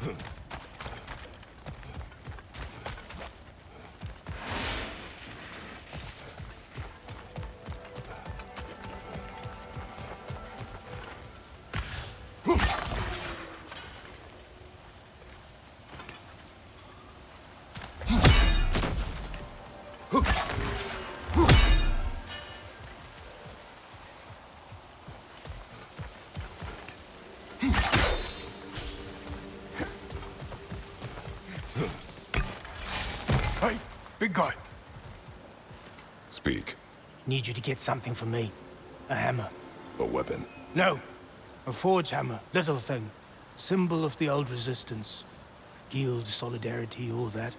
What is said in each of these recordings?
Hey, big guy. Speak. Need you to get something for me. A hammer. A weapon. No. A forge hammer. Little thing. Symbol of the old resistance. Guild, solidarity, all that.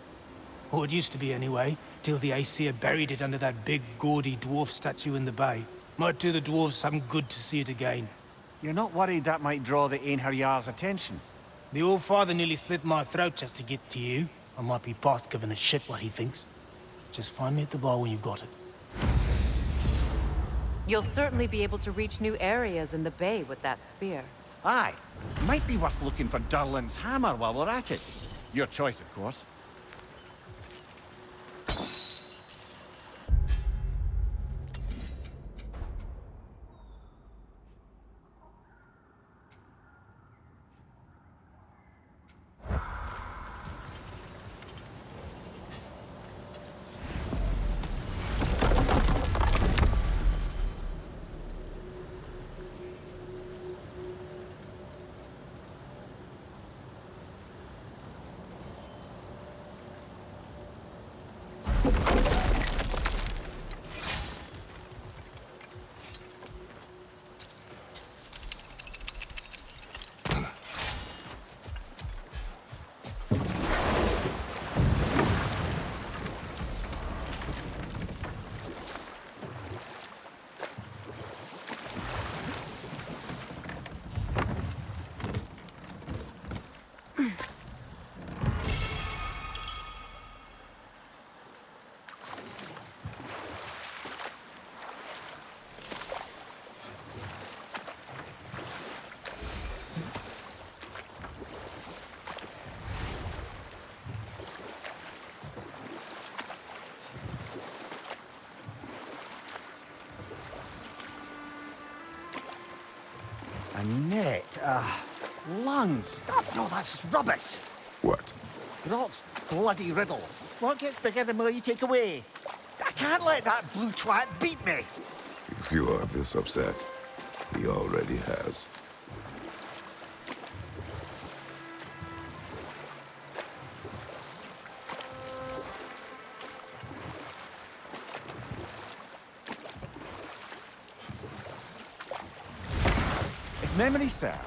Or it used to be anyway, till the Aesir buried it under that big, gaudy dwarf statue in the bay. Might do the dwarves some good to see it again. You're not worried that might draw the Einherjar's attention? The Allfather nearly slit my throat just to get to you. I might be past giving a shit what he thinks. Just find me at the bar when you've got it. You'll certainly be able to reach new areas in the bay with that spear. Aye. Might be worth looking for Durlin's hammer while we're at it. Your choice, of course. A ah, lungs. Oh, no, that's rubbish. What? Brok's bloody riddle. What gets bigger the more you take away? I can't let that blue twat beat me. If you are this upset, he already has. If memory serves,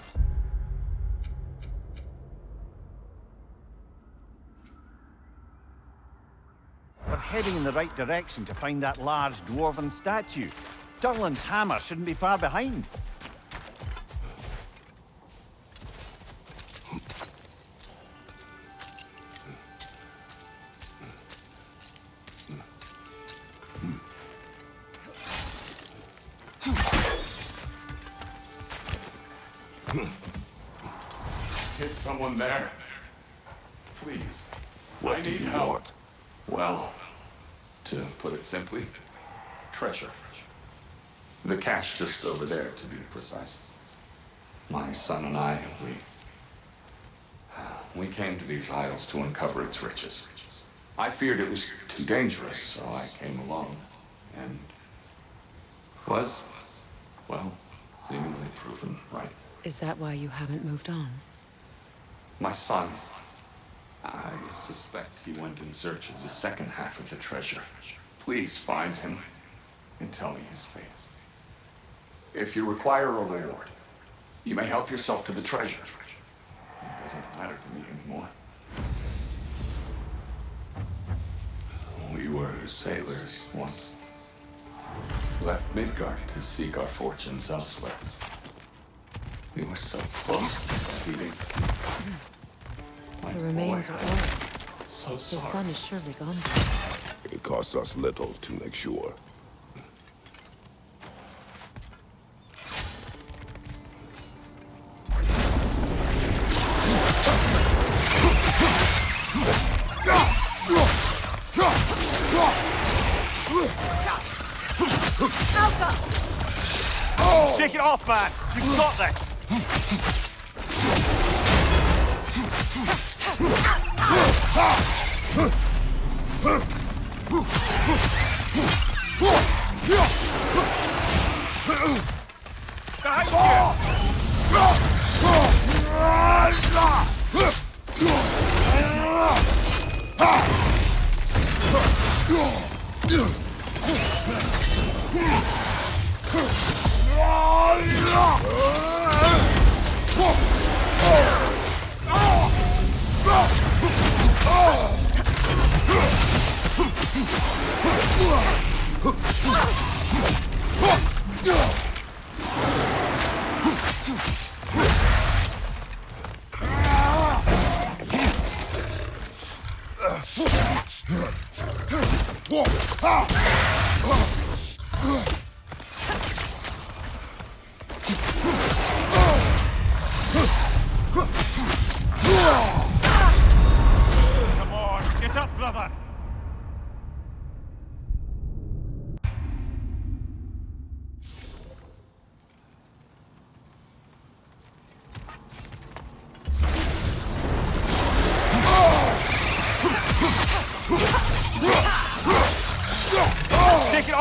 we're heading in the right direction to find that large dwarven statue. Durlin's hammer shouldn't be far behind. Is someone there? Please. What I do need you help. want? Well, to put it simply, treasure. The cache just over there, to be precise. My son and I, we... We came to these isles to uncover its riches. I feared it was too dangerous, so I came along. And... was, well, seemingly proven right. Is that why you haven't moved on? My son. I suspect he went in search of the second half of the treasure. Please find him and tell me his fate. If you require a reward, you may help yourself to the treasure. It doesn't matter to me anymore. We were sailors once. Left Midgard to seek our fortunes elsewhere. We were so close to succeeding. The remains are old. So sorry. The son is surely gone. It costs us little to make sure. Take it off, man! You've got this! Come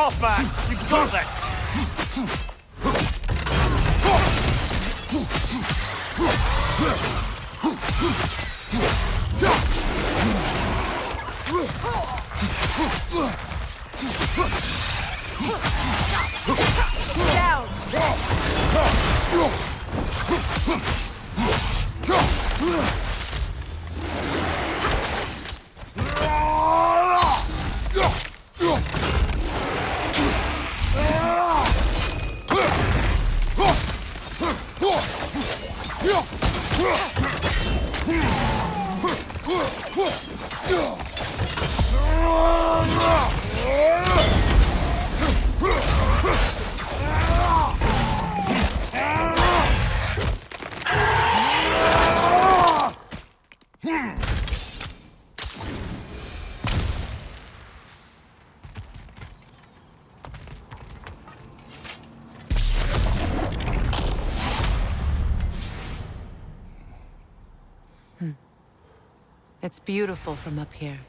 Take it off, man! You've got this! Down! It's beautiful from up here.